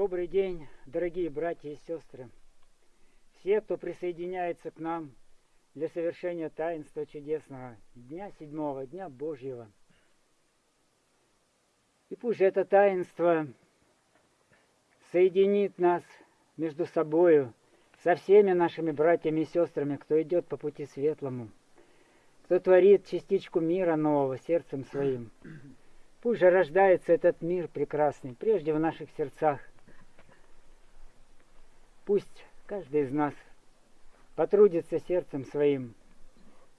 Добрый день, дорогие братья и сестры. Все, кто присоединяется к нам для совершения таинства чудесного Дня Седьмого, Дня Божьего. И пусть это таинство соединит нас между собою, со всеми нашими братьями и сестрами, кто идет по пути светлому, кто творит частичку мира нового сердцем своим. Пусть же рождается этот мир прекрасный, прежде в наших сердцах. Пусть каждый из нас потрудится сердцем своим,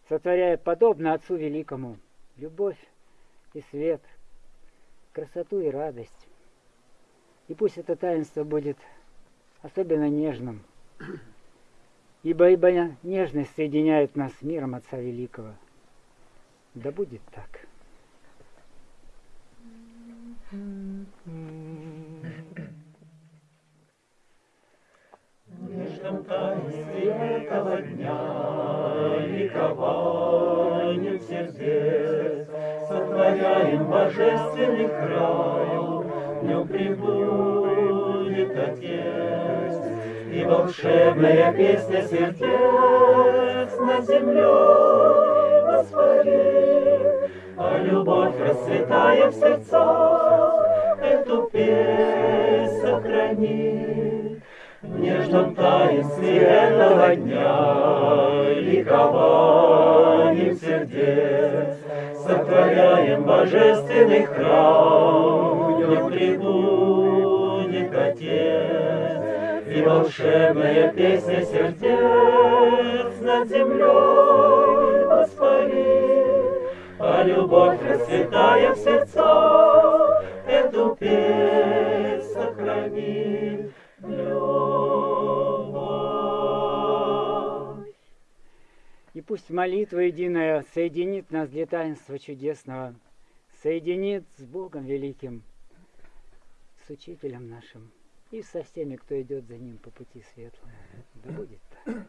сотворяя подобно Отцу Великому любовь и свет, красоту и радость. И пусть это таинство будет особенно нежным, ибо, ибо нежность соединяет нас с миром Отца Великого. Да будет так. Нежном таинстве этого дня ликованием сердец сотворяем божественный край, в нем прибудет Отец. И волшебная песня сердец над землей воспарит, а любовь, расцветая в сердцах, эту песнь сохранит. Нежном таинстве этого дня. Ликованием сердец сотворяем божественный храм, в нем прибудет Отец. И волшебная песня сердец над землей воспарит, а любовь, расцветая в сердцах, эту песнь И пусть молитва единая соединит нас для таинства чудесного, соединит с Богом Великим, с Учителем нашим и со всеми, кто идет за Ним по пути светлому. Да будет так.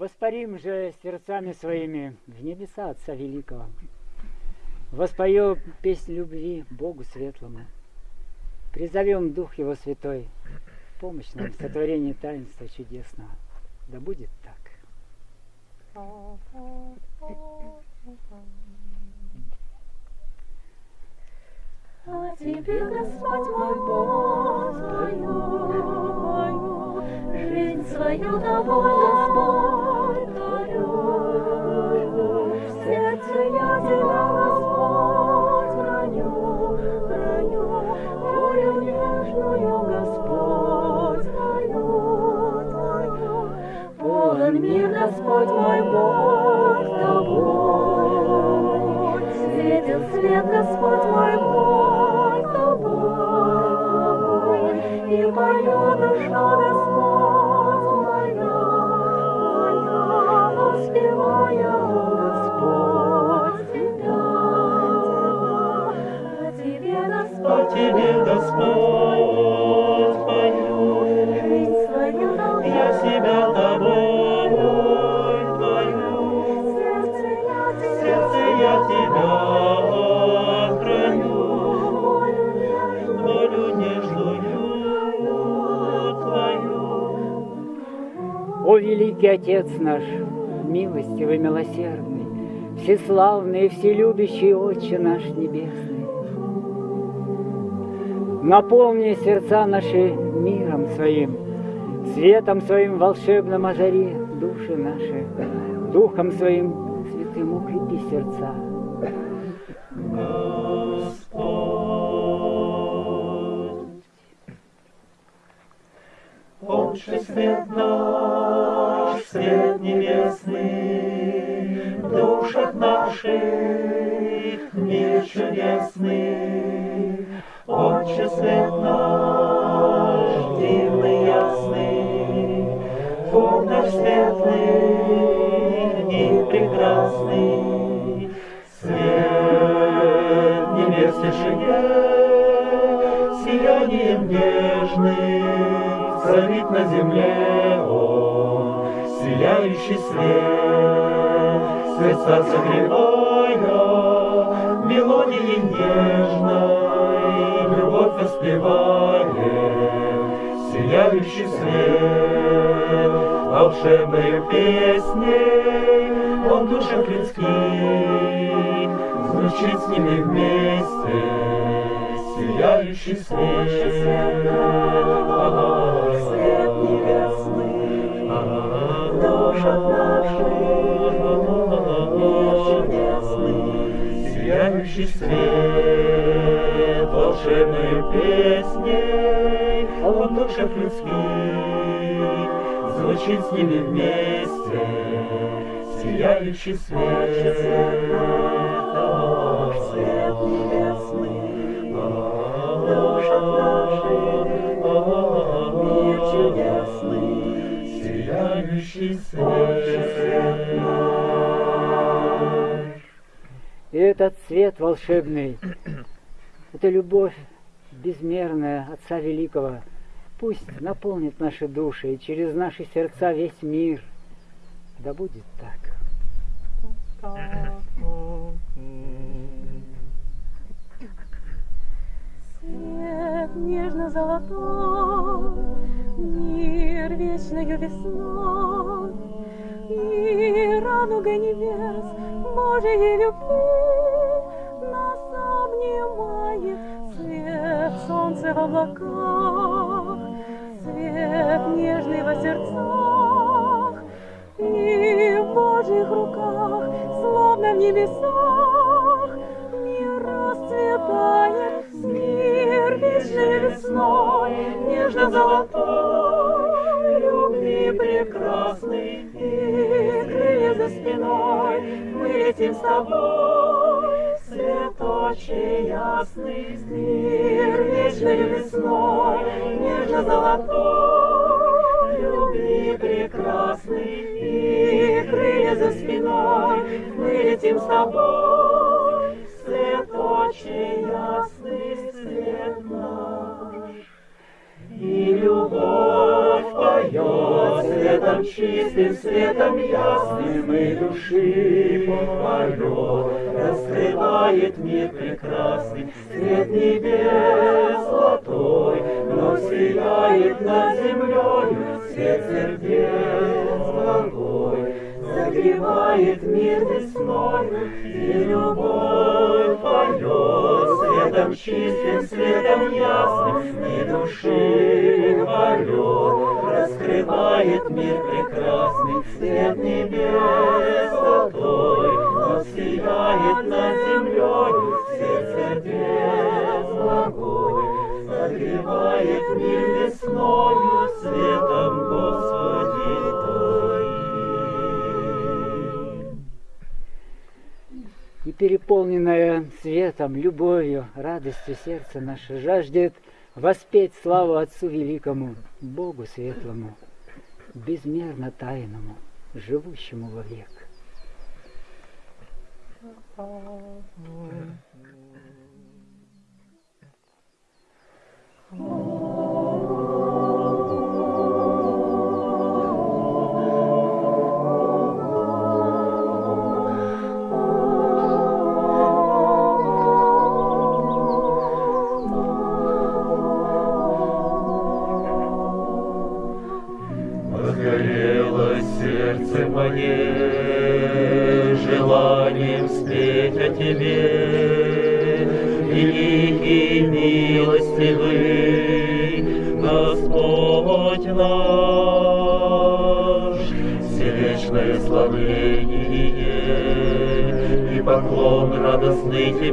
Воспарим же сердцами своими в небеса Отца Великого. Воспоем песнь любви Богу Светлому. Призовем Дух Его Святой в помощь нам в сотворении таинства чудесного. Да будет так. А тебе, Господь мой Бог, твою, жизнь свою тобой, Господь, Господь мой Бог, тобой. Светил свет, Господь мой Бог, великий Отец наш, милостивый, милосердный, всеславный и вселюбящий Отче наш Небесный, наполни сердца наши миром своим, светом своим волшебным озари души наши, духом своим святым укрепи сердца. Господь. Отче свет наш, Свет небес в тишине, сиянием нежным царит на земле Он, сияющий свет, сердца согревая, мелодией нежной, любовь воспевает, сияющий свет, волшебной песней, он душах людских, звучит с ними вместе, сияющий свет, свет небесный, наших мир чудесный. Сияющий свет, волшебной песней, Он в душах людских, звучит с ними вместе, Сияющий свет, Свет небесный, в душах наших мир чудесный. Сияющий свет. И этот свет волшебный, это любовь безмерная Отца Великого, пусть наполнит наши души и через наши сердца весь мир. Да будет так. Свет нежно-золотой, мир вечною весной, И радуга небес Божией любви Нас обнимает свет солнца в облаках, Свет нежный во сердцах, И в Божьих руках, словно в небесах, Мир расцветает, мир вечной весной, Нежно-золотой, любви прекрасный, И крылья за спиной, мы летим с тобой, Свет очи ясный, мир вечной весной, Нежно-золотой, любви прекрасный, И крылья за спиной, мы летим с тобой, Свет очи ясный, свет. И любовь поет, свет Светом чистым, светом ясным и души полет Раскрывает мир прекрасный, свет небес золотой, Но сияет над землею свет сердец благой. Согревает мир весною, и любовь поет Светом чистым, светом ясным, и души полет Раскрывает мир прекрасный, свет небес золотой, Но сияет над землею свет сердец благой. Согревает мир весною, светом Господи И переполненное светом, любовью, радостью сердце наше жаждет воспеть славу Отцу Великому, Богу Светлому, безмерно тайному, живущему вовек. Возгорело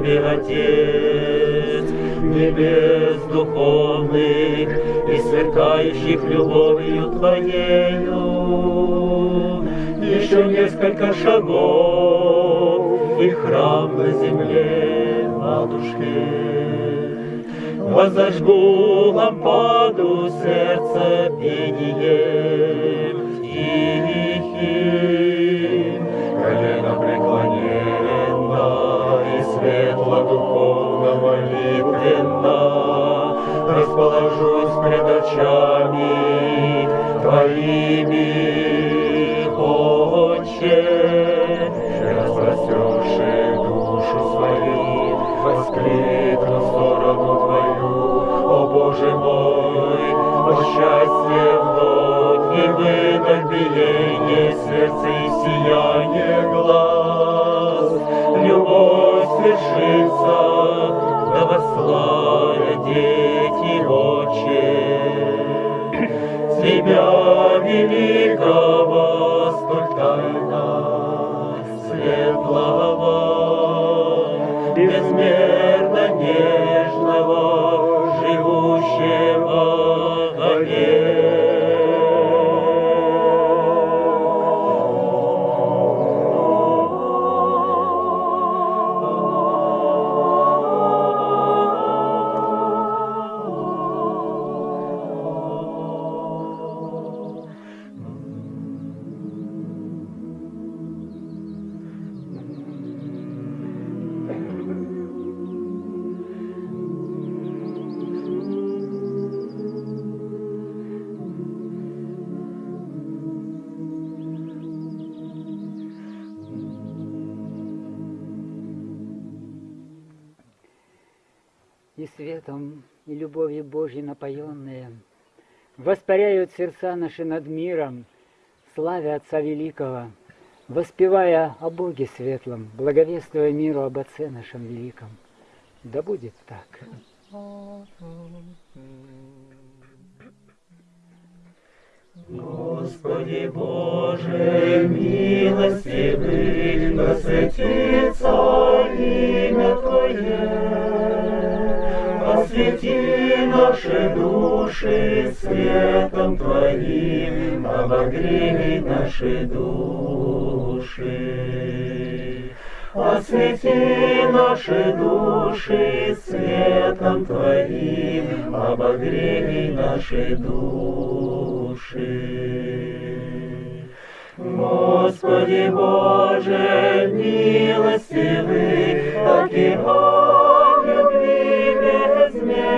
Тебе, Отец, небес духовных и сверкающих любовью Твоею. Еще несколько шагов и храм на земле, матушке. Возожгу очами Твоими, Отче, распростерши душу свою, воскликну в сторону Твою, о Боже мой, о счастье вновь и выдох биение сердца и сияние глаз, любовь свершится, восславят дети Отче. Тебя великого столь тайна светлого, воспаряют сердца наши над миром, славя Отца Великого, воспевая о Боге Светлом, благовествуя миру об Отце нашем Великом. Да будет так. Господи Боже, милостивый, да светится имя Твое. Освети наши души светом Твоим, обогрей наши души. Освети наши души светом Твоим, обогрей наши души. Господи Боже, милостивый, океан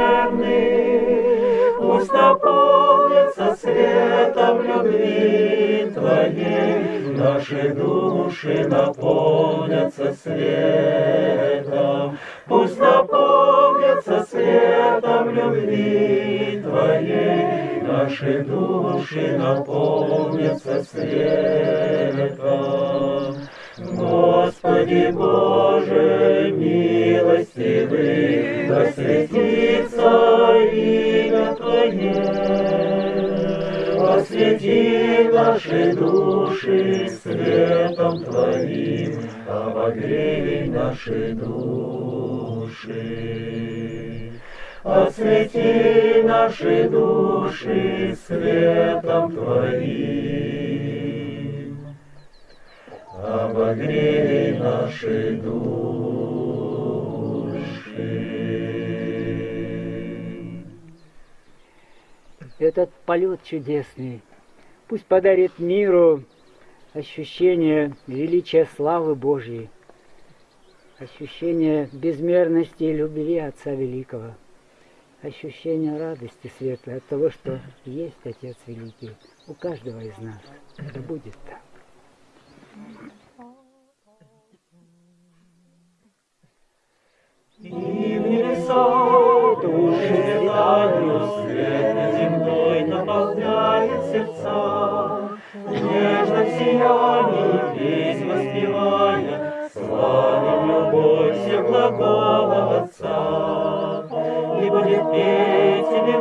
безмерный, пусть наполнится светом любви Твоей, наши души наполнятся светом. Пусть наполнятся светом любви Твоей, наши души наполнятся светом. Господи Боже, милостивый, да души светом Твоим, обогрей наши души. Освети наши души светом Твоим, обогрей наши души. Этот полет чудесный пусть подарит миру ощущение величия славы Божьей, ощущение безмерности и любви Отца Великого, ощущение радости светлой от того, что есть Отец Великий у каждого из нас. Да будет так. И в души светанию свет земной наполняет сердца. В нежном сиянии весь славим любовь всех глагола Отца. И будет петь Тебе,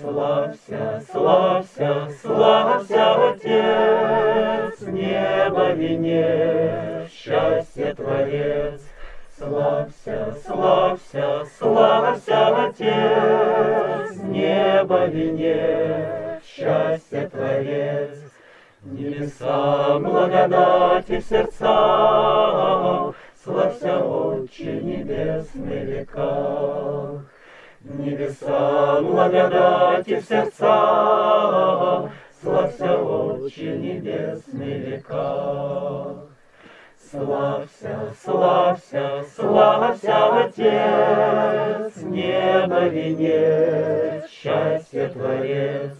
Славься, славься, Небеса благодати в сердцах, Славься, Отче, небесных веках. Славься, славься, славься, Отец, Небо венец, счастье Творец.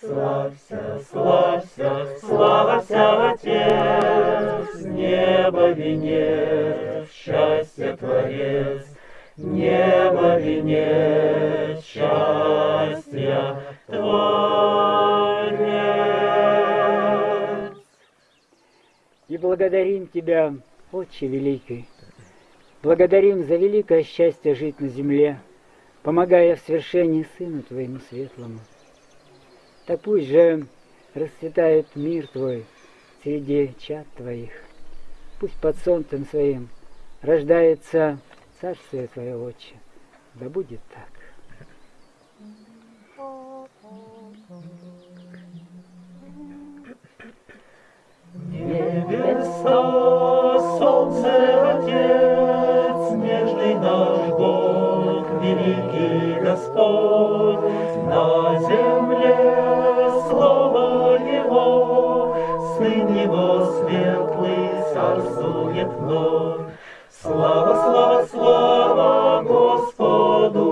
Славься, славься, славься, Отец, Небо венец, счастье Творец. Небо венец, счастья Творец. И благодарим Тебя, Отче Великий. Благодарим за великое счастье жить на земле, помогая в свершении Сыну Твоему Светлому. Так пусть же расцветает мир Твой среди чад Твоих. Пусть под солнцем Своим рождается Царствие Твое, Отче. Да будет так. Небеса, солнце, Отец, нежный наш Бог, великий Господь, на земле слово Его, Сын Его светлый царствует вновь. Слава, слава, слава Господу,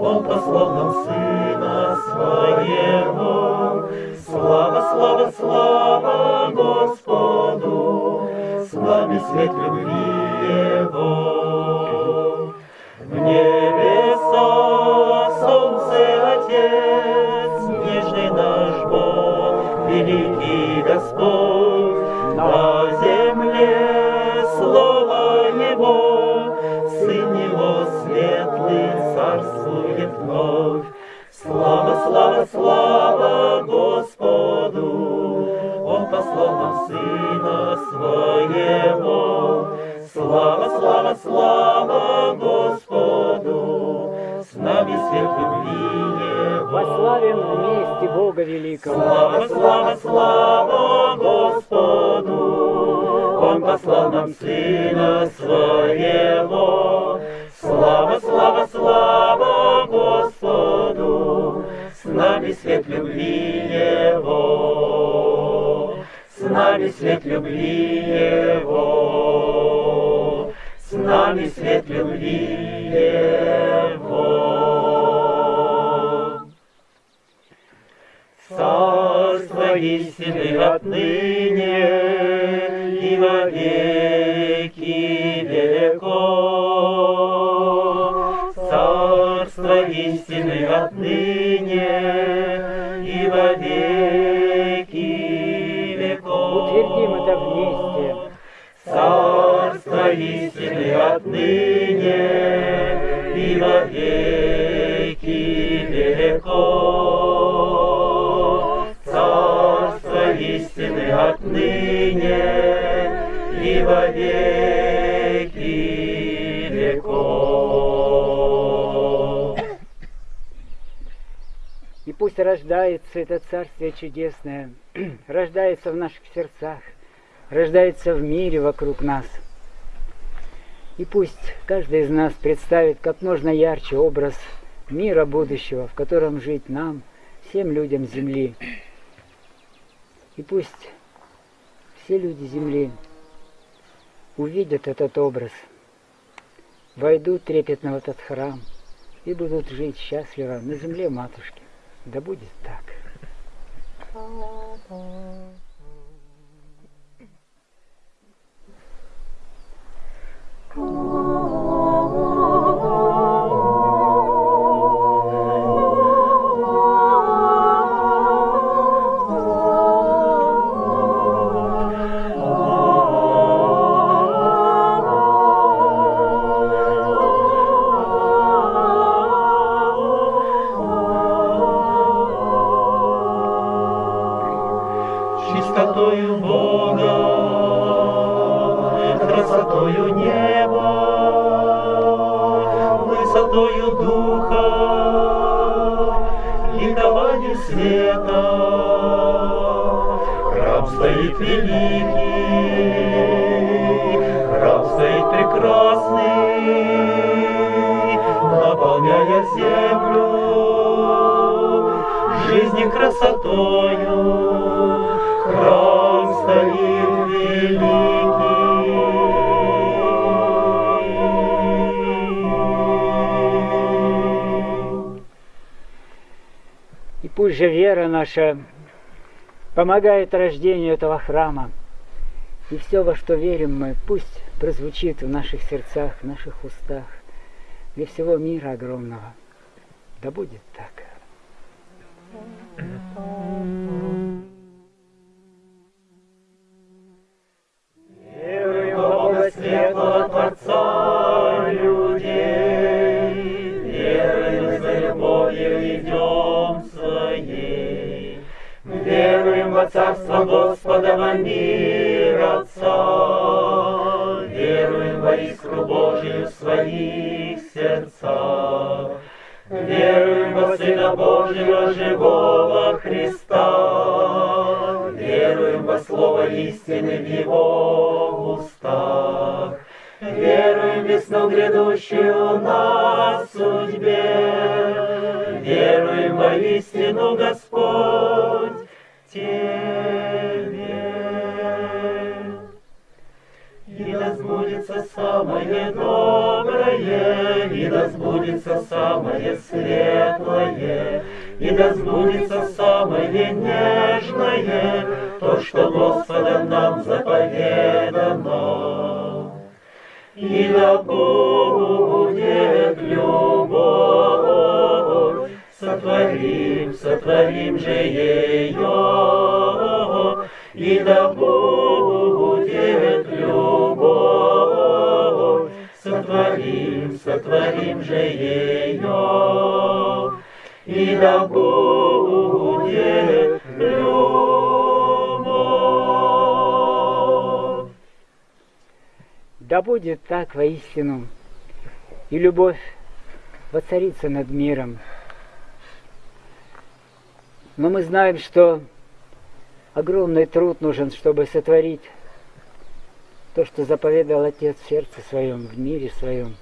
Он послал нам Сына Своего. Слава, слава, слава Господу, с нами свет любви Его. В Слава, Господу, Он послал нам Сына Своего. Слава, слава, слава Господу, с нами свет любви Его. Пославим вместе Бога великого. Слава, слава, слава Господу, Он послал нам Сына Своего. Любви Его. С нами свет любви Его. Царство истины отныне и во веки веков. Царство истины отныне отныне и во веки веков. Царство истины отныне и во веки веков. И пусть рождается это Царствие Чудесное, рождается в наших сердцах, рождается в мире вокруг нас. И пусть каждый из нас представит как можно ярче образ мира будущего, в котором жить нам, всем людям Земли. И пусть все люди Земли увидят этот образ, войдут трепетно в этот храм и будут жить счастливо на земле матушки. Да будет так. Наша помогает рождению этого храма. И все, во что верим мы, пусть прозвучит в наших сердцах, в наших устах, для всего мира огромного. Да будет так. Веруем во светлого Творца Царство Господа, во мир Отца, веруем во искру Божию в своих сердцах. Веруем во Сына Божьего, живого Христа, веруем во Слово истины в Его устах. Веруем в весну грядущую на судьбе, веруем во истину, Господь, Тебе. И да сбудется самое доброе, и да сбудется самое светлое, и да сбудется самое нежное, то, что Господом нам заповедано. И да будет сотворим, сотворим же ее, и да будет любовь, сотворим сотворим, же ее, и да будет любовь. Да будет так воистину, и любовь воцарится над миром. Но мы знаем, что огромный труд нужен, чтобы сотворить то, что заповедал Отец в сердце своем, в мире своем.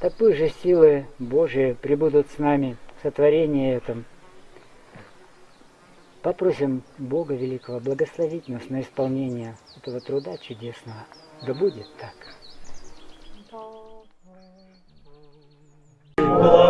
Такой же силы Божии прибудут с нами в сотворении этом. Попросим Бога Великого благословить нас на исполнение этого труда чудесного. Да будет так. Благослови,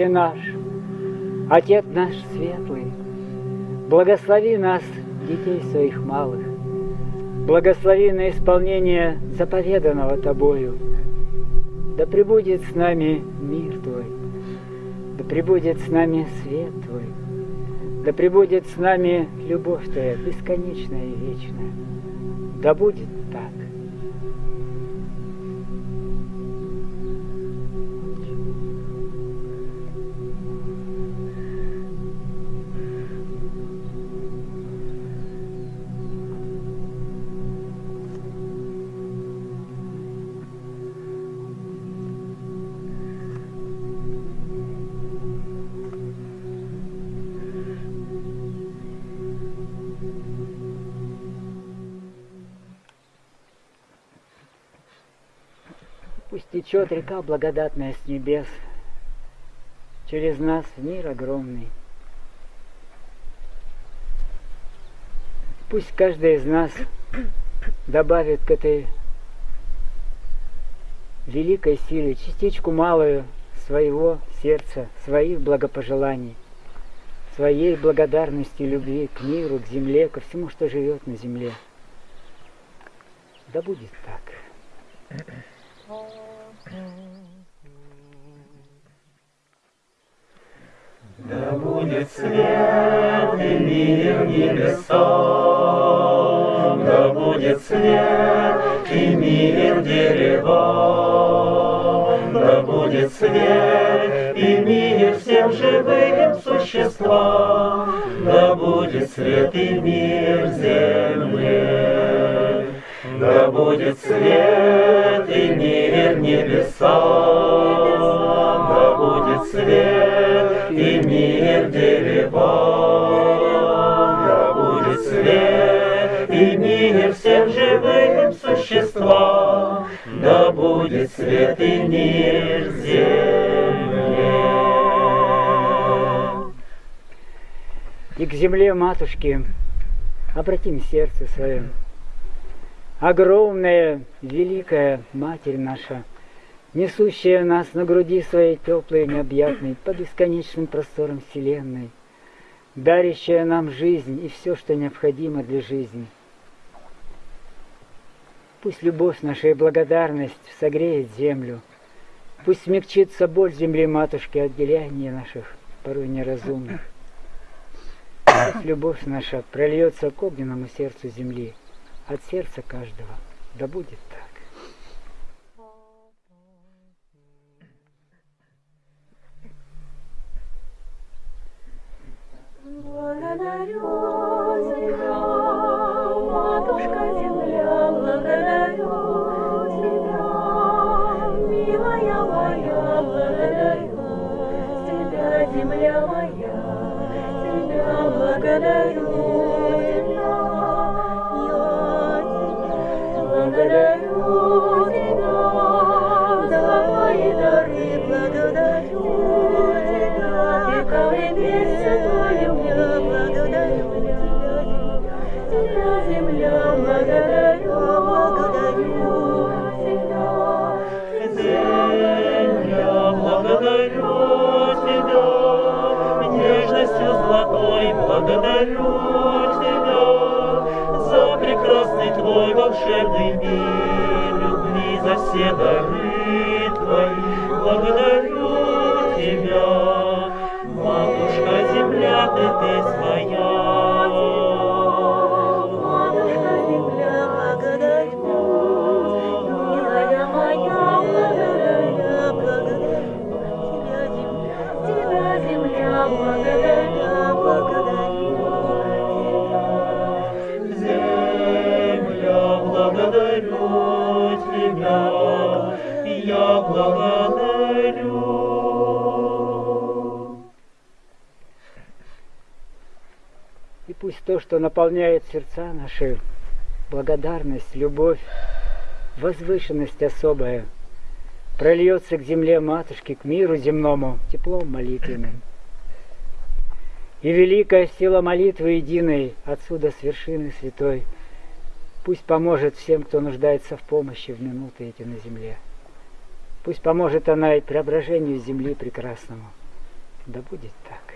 Отче наш, Отец наш светлый, благослови нас, детей своих малых, благослови на исполнение заповеданного Тобою. Да пребудет с нами мир Твой, да пребудет с нами свет Твой, да пребудет с нами любовь Твоя бесконечная и вечная. Да будет течет река благодатная с небес через нас в мир огромный. Пусть каждый из нас добавит к этой великой силе частичку малую своего сердца, своих благопожеланий, своей благодарности, любви к миру, к земле, ко всему, что живет на земле. Да будет так. Да будет свет и мир небесам, да будет свет и мир деревам, да будет свет и мир всем живым существам, да будет свет и мир земле. Да будет свет и мир небесам, да будет свет и мир деревам, да будет свет и мир всем живым существам, да будет свет и мир земле. И к земле матушки обратим сердце свое. Огромная, великая Матерь наша, несущая нас на груди своей теплой необъятной по бесконечным просторам Вселенной, дарящая нам жизнь и все, что необходимо для жизни. Пусть любовь наша и благодарность согреет землю, пусть смягчится боль земли матушки от деяния наших порой неразумных. Пусть любовь наша прольется к огненному сердцу земли, от сердца каждого. Да будет так. Благодарю тебя, матушка земля, благодарю тебя, милая моя, благодарю тебя, земля моя, тебя благодарю, благодарю Тебя за прекрасный Твой волшебный мир, любви за все дары Твои. Благодарю Тебя, Матушка Земля, Ты, Ты своя. То, что наполняет сердца наши, благодарность, любовь, возвышенность особая, прольется к земле матушки, к миру земному, теплом молитвенным. И великая сила молитвы единой отсюда с вершины святой пусть поможет всем, кто нуждается в помощи в минуты эти на земле. Пусть поможет она и преображению земли прекрасному. Да будет так.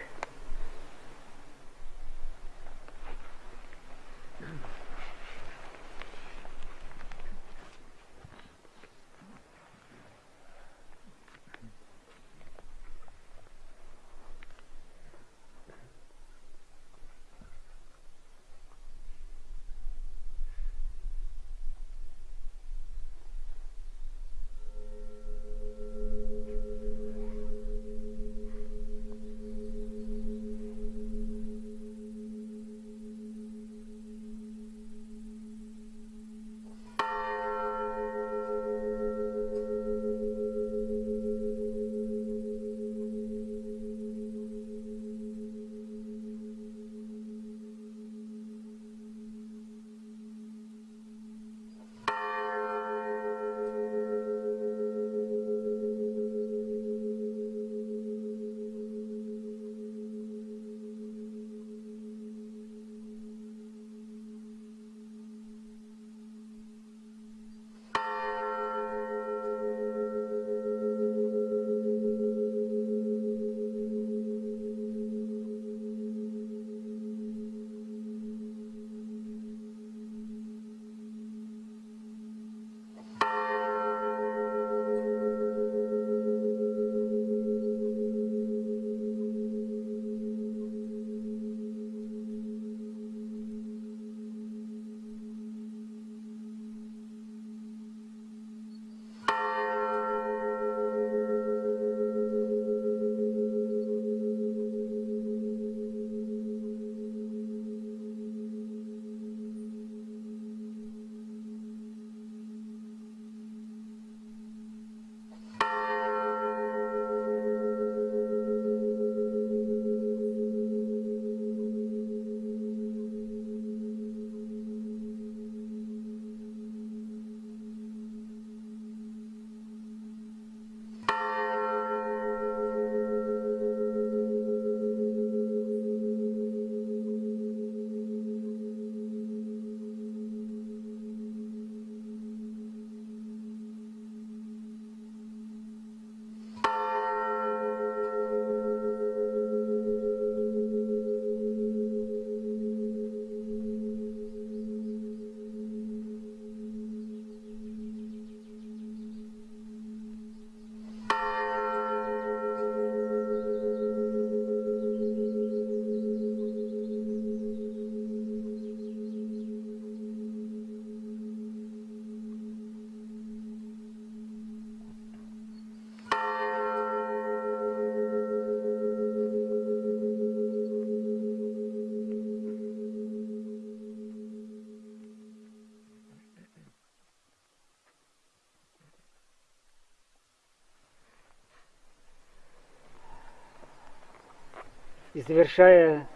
Завершая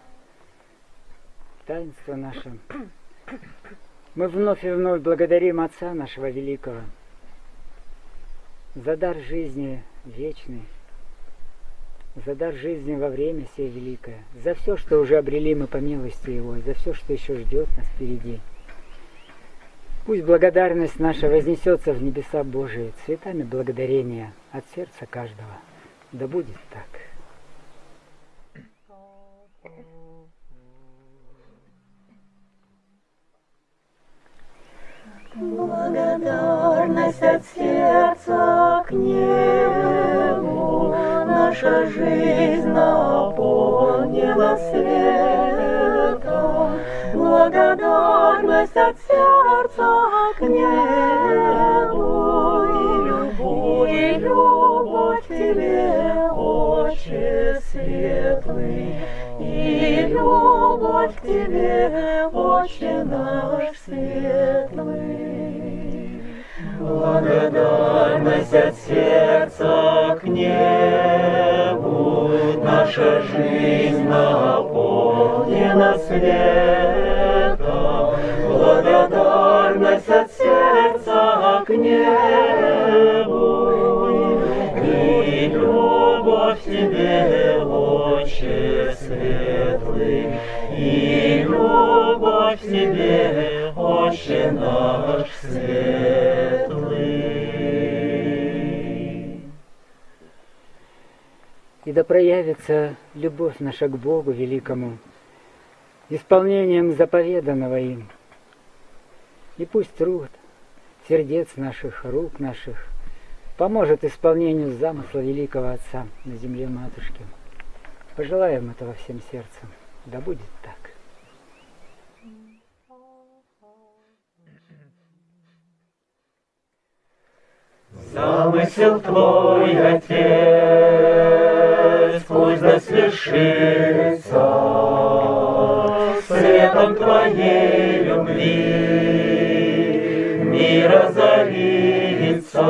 таинство наше, мы вновь и вновь благодарим Отца нашего Великого за дар жизни вечный, за дар жизни во время сей великое, за все, что уже обрели мы по милости Его, и за все, что еще ждет нас впереди. Пусть благодарность наша вознесется в небеса Божии цветами благодарения от сердца каждого. Да будет так. Благодарность от сердца к небу. Наша жизнь наполнила светом, благодарность от сердца к небу. И любовь, и любовь тебе, Отче светлый, и любовь к тебе, Благодарность от сердца к небу, наша жизнь наполнена светом. Да проявится любовь наша к Богу великому, исполнением заповеданного им. И пусть труд сердец наших, рук наших поможет исполнению замысла великого Отца на земле Матушки. Пожелаем этого всем сердцем. Да будет так. Замысел твой, Отец, пусть да свершится светом твоей любви. Мир озарится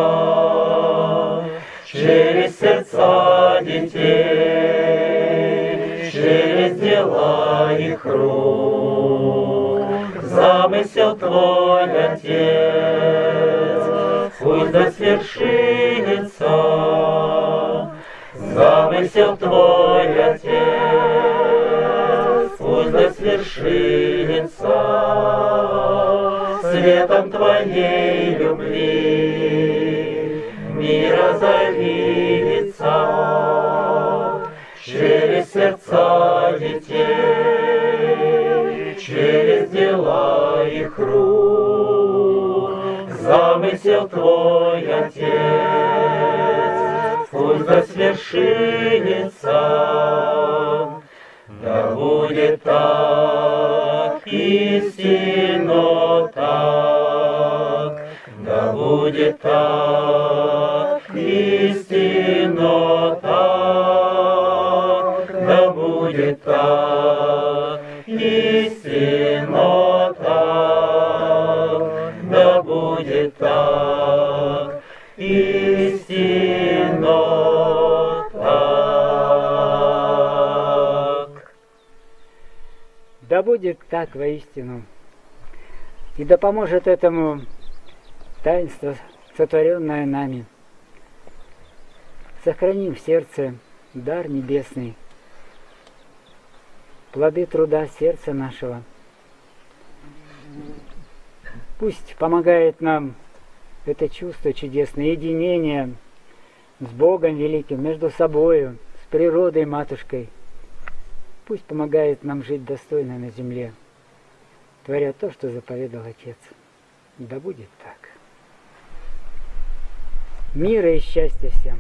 через сердца детей, через дела их рук. Замысел твой, Отец, пусть да свершится замысел твой, Отец, пусть да свершится светом твоей любви. Мир озарится через сердца детей, через дела их рук. Замысел твой, Отец, да свершится. Да будет так, истинно так, да будет так, истинно так, да будет так, истинно так, да будет так, так воистину. И да поможет этому таинство, сотворенное нами. Сохраним в сердце дар небесный, плоды труда сердца нашего. Пусть помогает нам это чувство чудесное, единение с Богом великим, между собою, с природой матушкой. Пусть помогает нам жить достойно на земле, творя то, что заповедал Отец. Да будет так. Мира и счастья всем!